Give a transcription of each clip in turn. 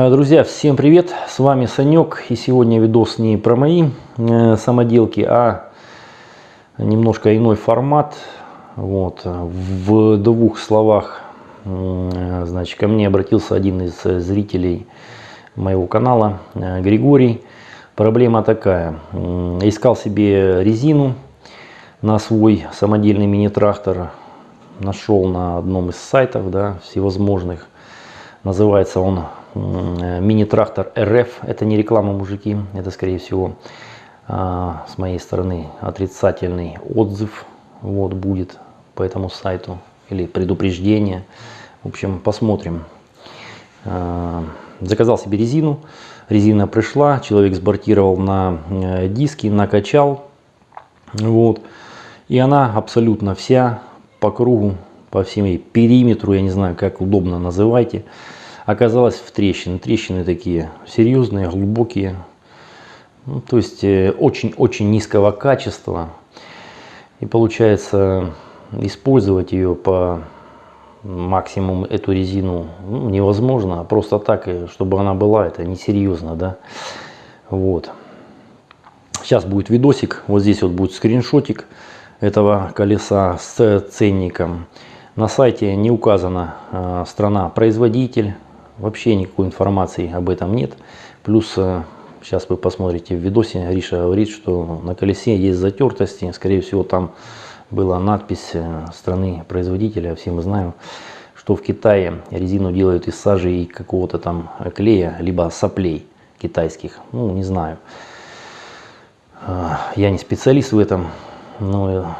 Э, друзья, всем привет! С вами Санек и сегодня видос не про мои э, самоделки, а немножко иной формат. Вот. В двух словах, э, значит, ко мне обратился один из зрителей моего канала, Григорий. Проблема такая. Искал себе резину на свой самодельный мини-трактор. Нашел на одном из сайтов да, всевозможных. Называется он мини-трактор РФ. Это не реклама, мужики. Это, скорее всего, а, с моей стороны отрицательный отзыв вот будет по этому сайту. Или предупреждение. В общем, посмотрим. А, заказал себе резину. Резина пришла. Человек сбортировал на э, диски, накачал. Вот. И она абсолютно вся по кругу, по всему периметру, я не знаю, как удобно называйте, оказалась в трещины. Трещины такие серьезные, глубокие. Ну, то есть э, очень-очень низкого качества. И получается использовать ее по максимум эту резину ну, невозможно. Просто так, э, чтобы она была, это несерьезно. Да? Вот. Сейчас будет видосик. Вот здесь вот будет скриншотик этого колеса с ценником. На сайте не указана э, страна-производитель, Вообще никакой информации об этом нет. Плюс, э, сейчас вы посмотрите в видосе, Риша говорит, что на колесе есть затертости. Скорее всего, там была надпись э, страны производителя. Все мы знаем, что в Китае резину делают из сажи и какого-то там клея, либо соплей китайских. Ну, не знаю. Э, я не специалист в этом, но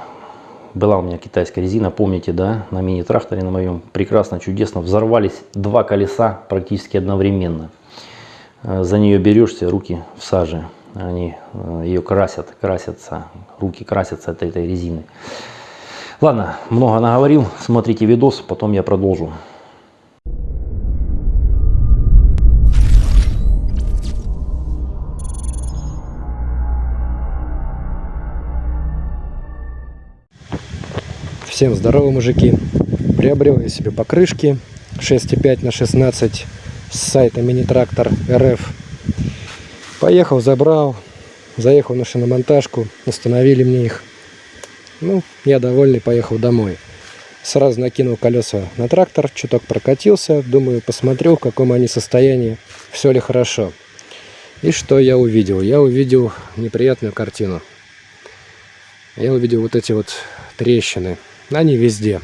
была у меня китайская резина, помните, да, на мини-тракторе на моем, прекрасно, чудесно, взорвались два колеса практически одновременно. Э, за нее берешься, руки в саже, они э, ее красят, красятся, руки красятся от этой резины. Ладно, много наговорил, смотрите видос, потом я продолжу. Всем здорово, мужики! Приобрел я себе покрышки 6,5 на 16 с сайта мини-трактор РФ. Поехал, забрал, заехал на шиномонтажку, установили мне их. Ну, я довольный, поехал домой. Сразу накинул колеса на трактор, чуток прокатился, думаю, посмотрю, в каком они состоянии, все ли хорошо. И что я увидел? Я увидел неприятную картину. Я увидел вот эти вот трещины они везде.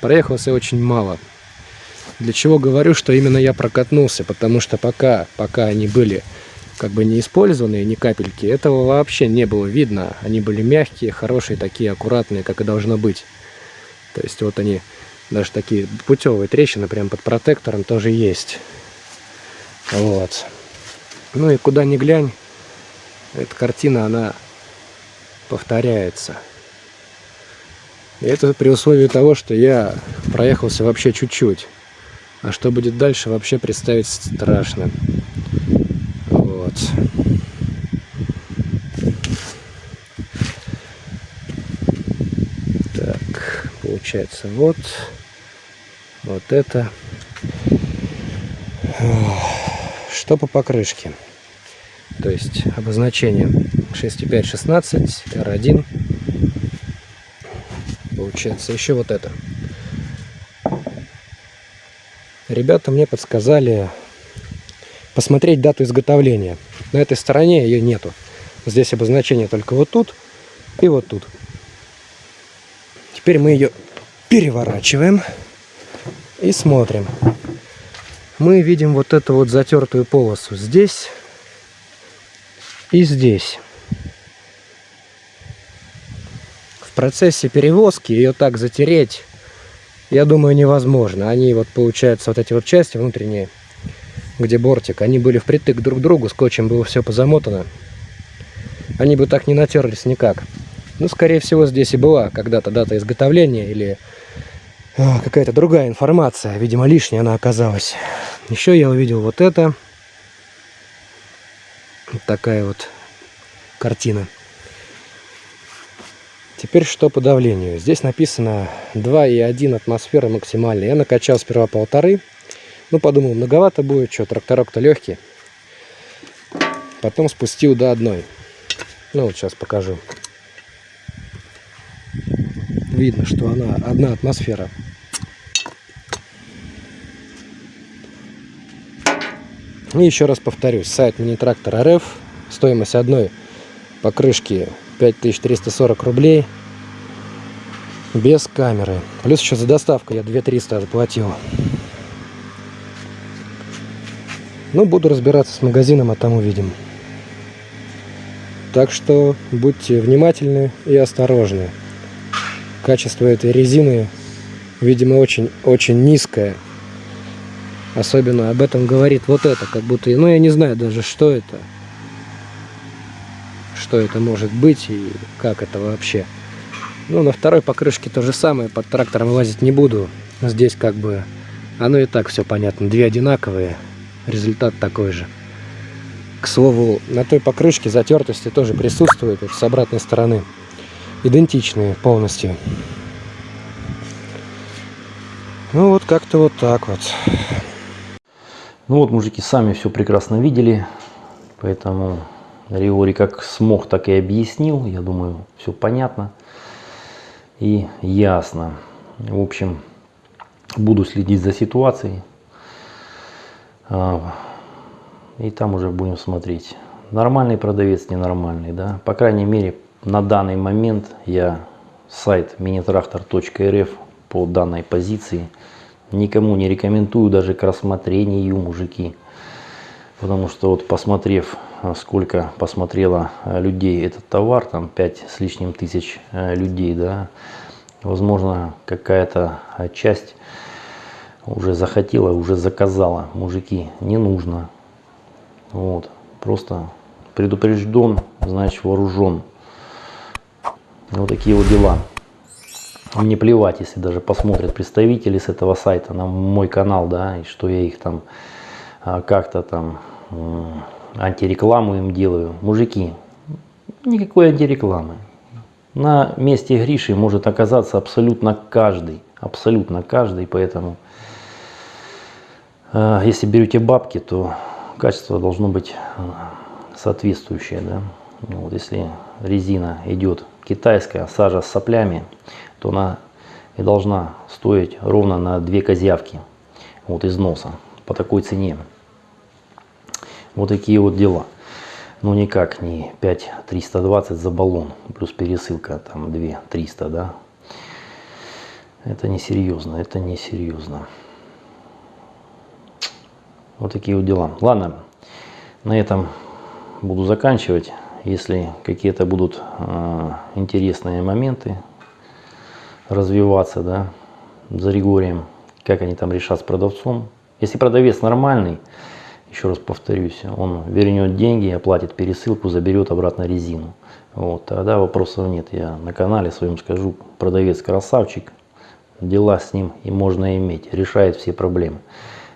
Проехался очень мало. Для чего говорю, что именно я прокатнулся, потому что пока, пока они были как бы не использованные, ни капельки, этого вообще не было видно. Они были мягкие, хорошие, такие аккуратные, как и должно быть. То есть вот они, даже такие путевые трещины прямо под протектором тоже есть. Вот. Ну и куда ни глянь, эта картина, она повторяется. И это при условии того, что я проехался вообще чуть-чуть. А что будет дальше, вообще представить страшно. Вот. Так, получается вот. Вот это. Что по покрышке? То есть обозначение 6.5, 16, R1 получается. Еще вот это. Ребята мне подсказали посмотреть дату изготовления. На этой стороне ее нету. Здесь обозначение только вот тут и вот тут. Теперь мы ее переворачиваем и смотрим. Мы видим вот эту вот затертую полосу здесь и здесь. В процессе перевозки ее так затереть, я думаю, невозможно. Они вот, получается, вот эти вот части внутренние, где бортик, они были впритык друг к другу, скотчем было все позамотано. Они бы так не натерлись никак. Ну, скорее всего, здесь и была когда-то дата изготовления или а, какая-то другая информация. Видимо, лишняя она оказалась. Еще я увидел вот это. Вот такая вот картина. Теперь что по давлению? Здесь написано 2,1 атмосфера максимальная. Я накачал сперва полторы. Ну, подумал, многовато будет, что тракторок-то легкий. Потом спустил до одной. Ну, вот сейчас покажу. Видно, что она одна атмосфера. И еще раз повторюсь, сайт мини-трактор РФ, стоимость одной покрышки 5340 рублей без камеры. Плюс еще за доставку я 2300 заплатил. Ну, буду разбираться с магазином, а там увидим. Так что будьте внимательны и осторожны. Качество этой резины, видимо, очень-очень низкое. Особенно об этом говорит вот это, как будто, ну я не знаю даже, что это. Что это может быть и как это вообще. Ну, на второй покрышке то же самое, под трактором лазить не буду. Здесь как бы, оно и так все понятно, две одинаковые, результат такой же. К слову, на той покрышке затертости тоже присутствуют, с обратной стороны. Идентичные полностью. Ну вот как-то вот так вот. Ну вот, мужики, сами все прекрасно видели, поэтому Риори как смог, так и объяснил. Я думаю, все понятно и ясно. В общем, буду следить за ситуацией. А, и там уже будем смотреть. Нормальный продавец, ненормальный, да. По крайней мере, на данный момент я сайт minitractor.rf по данной позиции никому не рекомендую даже к рассмотрению, мужики. Потому что вот посмотрев, сколько посмотрело людей этот товар, там 5 с лишним тысяч э, людей, да, возможно, какая-то часть уже захотела, уже заказала. Мужики, не нужно. Вот. Просто предупрежден, значит вооружен. Вот такие вот дела. Мне плевать, если даже посмотрят представители с этого сайта на мой канал, да, и что я их там как-то там антирекламу им делаю. Мужики, никакой антирекламы. На месте Гриши может оказаться абсолютно каждый. Абсолютно каждый, поэтому а, если берете бабки, то качество должно быть э, соответствующее. Да? Ну вот, если резина идет китайская, сажа с соплями, то она и должна стоить ровно на две козявки вот, из носа по такой цене. Вот такие вот дела. Ну никак не 5 320 за баллон, плюс пересылка там 2 300, да. Это несерьезно, это несерьезно. Вот такие вот дела. Ладно, на этом буду заканчивать. Если какие-то будут э, интересные моменты развиваться, да, за Ригорием, как они там решат с продавцом. Если продавец нормальный, еще раз повторюсь, он вернет деньги, оплатит пересылку, заберет обратно резину. Вот, тогда вопросов нет. Я на канале своем скажу, продавец красавчик, дела с ним и можно иметь, решает все проблемы.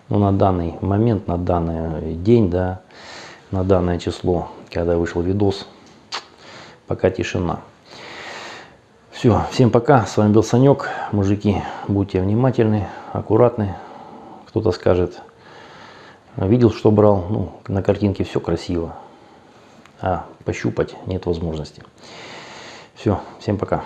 Но ну, на данный момент, на данный день, да, на данное число, когда вышел видос, пока тишина. Все, всем пока, с вами был Санек, мужики, будьте внимательны, аккуратны. Кто-то скажет, видел, что брал, ну, на картинке все красиво, а пощупать нет возможности. Все, всем пока.